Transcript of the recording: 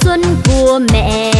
xuân của mẹ.